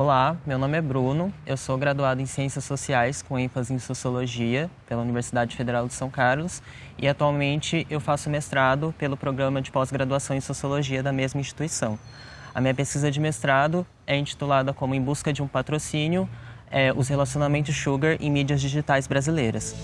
Olá, meu nome é Bruno, eu sou graduado em Ciências Sociais com ênfase em Sociologia pela Universidade Federal de São Carlos e atualmente eu faço mestrado pelo programa de pós-graduação em Sociologia da mesma instituição. A minha pesquisa de mestrado é intitulada como Em Busca de um Patrocínio, é, os relacionamentos sugar em mídias digitais brasileiras.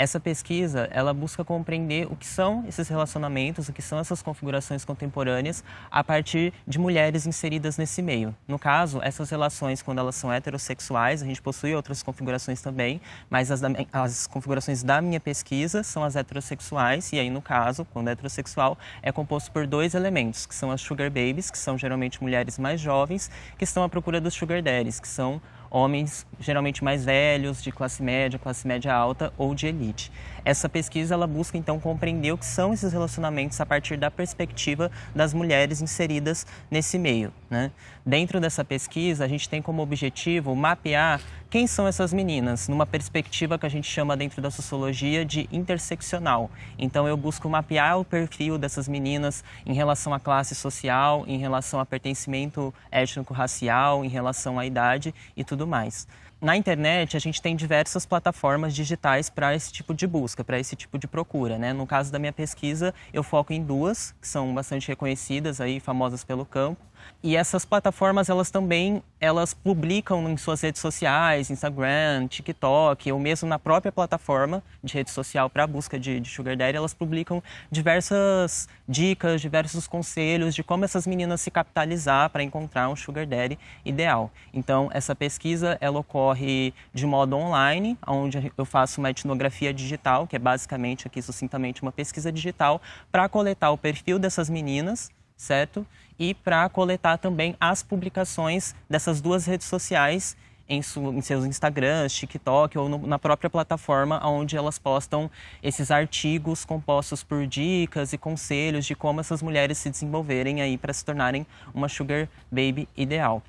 Essa pesquisa, ela busca compreender o que são esses relacionamentos, o que são essas configurações contemporâneas a partir de mulheres inseridas nesse meio. No caso, essas relações, quando elas são heterossexuais, a gente possui outras configurações também, mas as, da, as configurações da minha pesquisa são as heterossexuais, e aí, no caso, quando é heterossexual, é composto por dois elementos, que são as sugar babies, que são geralmente mulheres mais jovens, que estão à procura dos sugar daddies, que são homens geralmente mais velhos, de classe média, classe média alta ou de elite. Essa pesquisa ela busca então compreender o que são esses relacionamentos a partir da perspectiva das mulheres inseridas nesse meio. Né? Dentro dessa pesquisa, a gente tem como objetivo mapear quem são essas meninas, numa perspectiva que a gente chama dentro da sociologia de interseccional. Então eu busco mapear o perfil dessas meninas em relação à classe social, em relação a pertencimento étnico-racial, em relação à idade e tudo mais. Na internet, a gente tem diversas plataformas digitais para esse tipo de busca, para esse tipo de procura. Né? No caso da minha pesquisa, eu foco em duas, que são bastante reconhecidas, aí, famosas pelo campo. E essas plataformas, elas também elas publicam em suas redes sociais, Instagram, TikTok, ou mesmo na própria plataforma de rede social para a busca de, de Sugar Daddy, elas publicam diversas dicas, diversos conselhos de como essas meninas se capitalizar para encontrar um Sugar Daddy ideal. Então, essa pesquisa, ela ocorre de modo online, onde eu faço uma etnografia digital, que é basicamente aqui sucintamente uma pesquisa digital, para coletar o perfil dessas meninas, certo? E para coletar também as publicações dessas duas redes sociais em, em, seus Instagrams, TikTok ou no, na própria plataforma onde elas postam esses artigos compostos por dicas e conselhos de como essas mulheres se desenvolverem aí para se tornarem uma sugar baby ideal.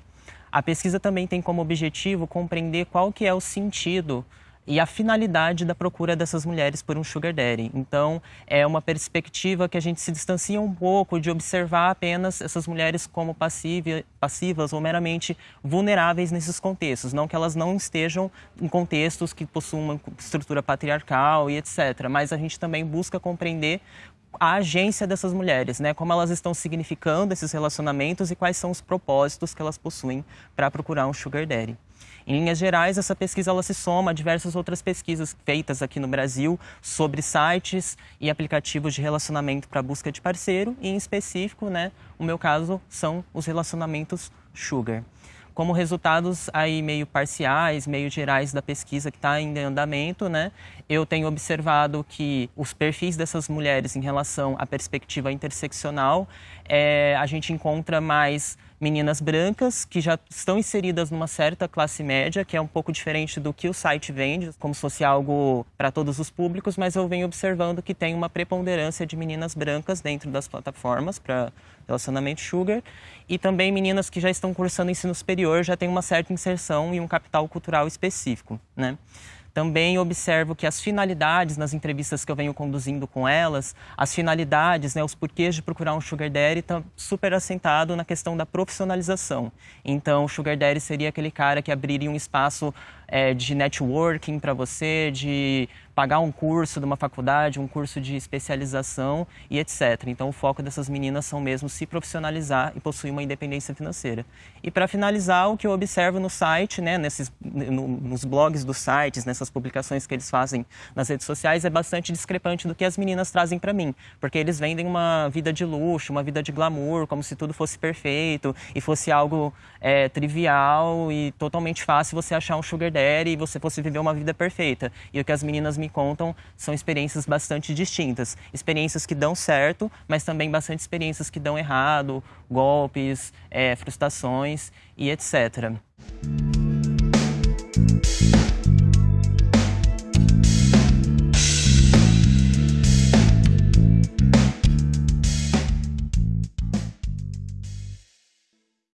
A pesquisa também tem como objetivo compreender qual que é o sentido e a finalidade da procura dessas mulheres por um sugar daddy. Então, é uma perspectiva que a gente se distancia um pouco de observar apenas essas mulheres como passiva, passivas ou meramente vulneráveis nesses contextos, não que elas não estejam em contextos que possuam uma estrutura patriarcal e etc, mas a gente também busca compreender a agência dessas mulheres, né? Como elas estão significando esses relacionamentos e quais são os propósitos que elas possuem para procurar um sugar daddy. Em linhas gerais, essa pesquisa ela se soma a diversas outras pesquisas feitas aqui no Brasil sobre sites e aplicativos de relacionamento para busca de parceiro e, em específico, né, o meu caso são os relacionamentos sugar como resultados aí meio parciais, meio gerais da pesquisa que está em andamento, né, eu tenho observado que os perfis dessas mulheres em relação à perspectiva interseccional, é, a gente encontra mais meninas brancas que já estão inseridas numa certa classe média, que é um pouco diferente do que o site vende, como se fosse algo para todos os públicos, mas eu venho observando que tem uma preponderância de meninas brancas dentro das plataformas para relacionamento sugar e também meninas que já estão cursando ensino superior já têm uma certa inserção e um capital cultural específico, né? Também observo que as finalidades nas entrevistas que eu venho conduzindo com elas, as finalidades, né, os porquês de procurar um sugar daddy estão super assentado na questão da profissionalização. Então, o sugar daddy seria aquele cara que abriria um espaço é, de networking para você, de pagar um curso de uma faculdade, um curso de especialização e etc. Então, o foco dessas meninas são mesmo se profissionalizar e possuir uma independência financeira. E para finalizar, o que eu observo no site, né, nesses, no, nos blogs dos sites, nessas publicações que eles fazem nas redes sociais, é bastante discrepante do que as meninas trazem para mim, porque eles vendem uma vida de luxo, uma vida de glamour, como se tudo fosse perfeito e fosse algo é, trivial e totalmente fácil você achar um sugar daddy e você fosse viver uma vida perfeita. E o que as meninas me contam são experiências bastante distintas. Experiências que dão certo, mas também bastante experiências que dão errado, golpes, é, frustrações e etc.